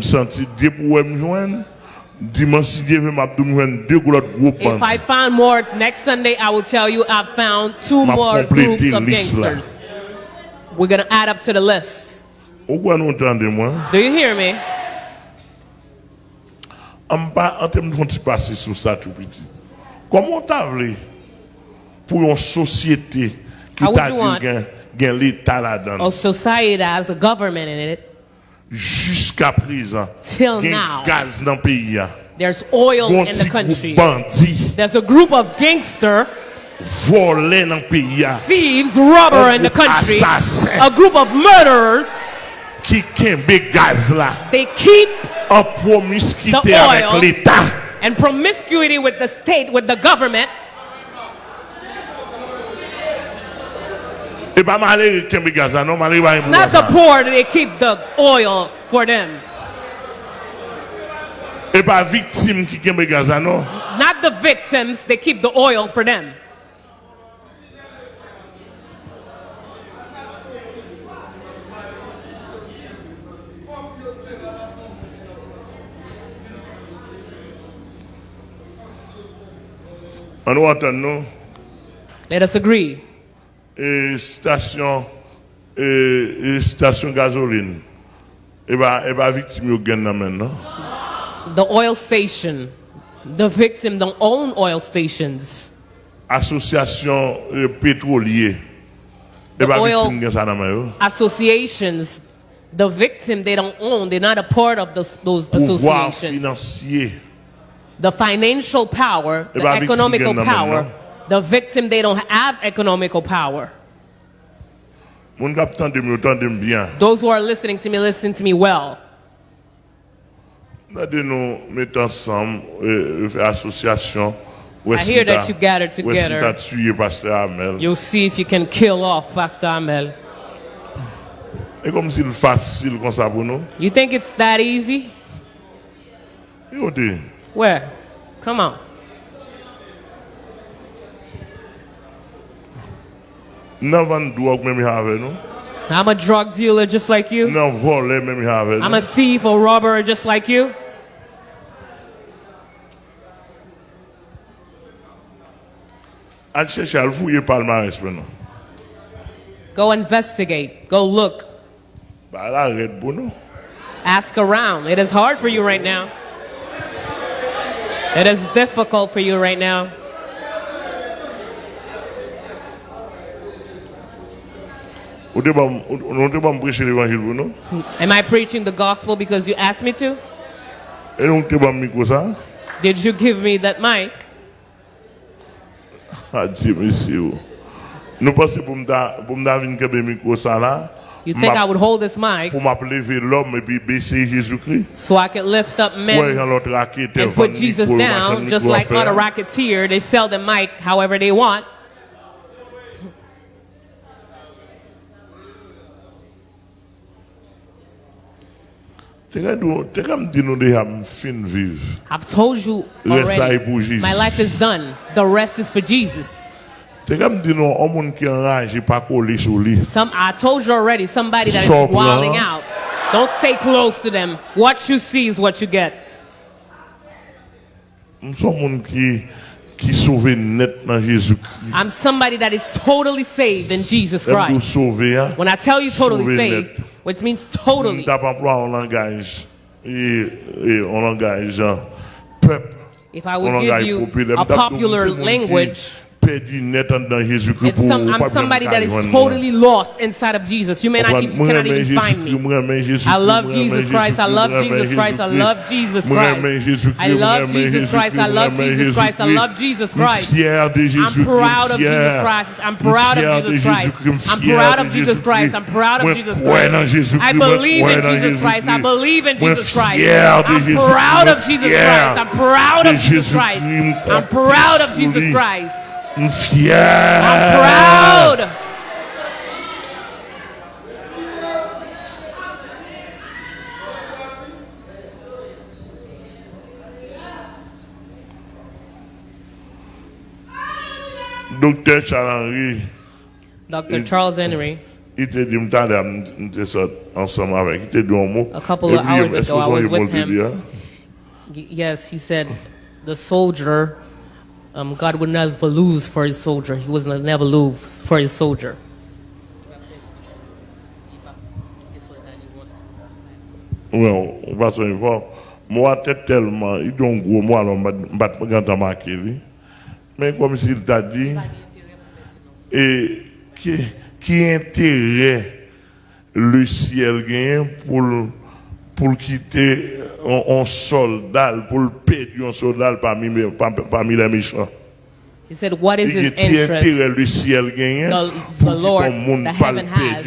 m senti de pou wè m jwen, Dieu veut m'a dou m jwen deux gros If. I found more next Sunday, I will tell you I found two more groups of gangsters. We're gonna add up to the list. Ou kwa nou entende moi? Do you hear me? An pa, an tem nou ti pase sou sa tout piti. Koman ta vle pou yon sosyete ki How would ta you di want- gen, gen l'Etat la dan. A society that has a government in it. Juska prizan, Till gen now. gaz nan peyi ya. There's oil in the country. group bandi, There's a group of gangster nan peyi ya. thieves, robber in the country. assassin. A group of murderers. Ki kenbe gaz la. They keep promiskite The oil. l'Etat. and promiscuity with the state, with the government. E pa male kenbe gaz la, non male ba yon Not the poor, they keep the oil for them. E ki kenbe gaz la, non. Not the victims, they keep the oil for them. An nou atan nou. Let us agree. E stasyon e, e stasyon gazoline e ba, e ba viktim yo gen nan men non? nan The oil station, the victim don't own oil stations. asosyasyon e, petrolye e ba oil- viktim gen sa nan men yo Associations, the victim they don't own, they're not a part of those, those pouvoir associations. finansye The financial power, the Eh ben, victim economical gen nan men, power, non? The victim they don't have economical power. moun kap tande mi yo tande mi byan Those who are listening to me, listen to me well. nade nou met ansam fe asosyasyon wè I hear that you gathered together. You'll see if you can kill off Pastor Amel. kom si l fasil kon sa pou nou You think it's that easy? Where? Come on. Drog men mi have nou I'm a drug dealer just like you. nan vole men mi have I'm nou a thief or robber just like you. an chèche al fouye palmares men Go investigate. Go look. Ba la red pou nou. Ask around. It is hard for you right now. It is difficult for you right now. Ou te bam, ou ou nou te bam preche l'evangil pou nou. Am I preaching the gospel because you asked me to? Nou te bam mikro sa. Did you give me that mic? A di mesi ou. Nou pase pou mda, pou mda vin kebe mikro sa la. You think I would hold this mic Pou m'ap leve l'homme pi bese Jésus-Christ. so I could lift up men yon lot rakete and put Jesus down, just like a other racketeer. They sell the mic however they want. I've told you already. My life is done. The rest is for Jesus. Te ka mdi nou, an moun ki anraje pa kole sou li. Some I told you already. Somebody that is wilding out. Don't stay close to them. What you see is what you get. M son moun ki, ki sauve net nan Jésus-Christ. I'm somebody that is totally saved in Jesus Christ. When I tell you totally saved. Which means totally, tap emploie an langaj. E, e, an langaj an if I would give you a M tap dou popular language, Perdi net an dan it's some, I'm somebody that is totally lost inside of Jesus. You may not even, cannot even find me. I love Jesus Christ. I love Jesus Christ. I love Jesus Christ. I love Jesus Christ. I love Jesus Christ. I love Jesus Christ. I'm proud of Jesus Christ. I'm proud of Jesus Christ. I'm proud of Jesus Christ. I'm proud of Jesus Christ. I believe in Jesus Christ. I believe in Jesus Christ. I'm proud of Jesus Christ. I'm proud of Jesus Christ. I'm proud of Jesus Christ. Fier. I'm proud. Docteur Charles Henry, Dr. Charles Henry, il te dit, ensemble avec, il te dit un mot. A couple of hours ago, I was with him. Yes, he said, the soldier, um, God would never lose for his soldier. He was never lose for his soldier. Well, parce que moi, tellement, il donne gros, moi, alors, je. Mais comme s'il t'a dit, et qui, qui intérêt le ciel gagne pour, pour quitter un, soldat, pour le perdre un soldat parmi, parmi les méchants. He said, what is his interest? The, the Lord, the heaven has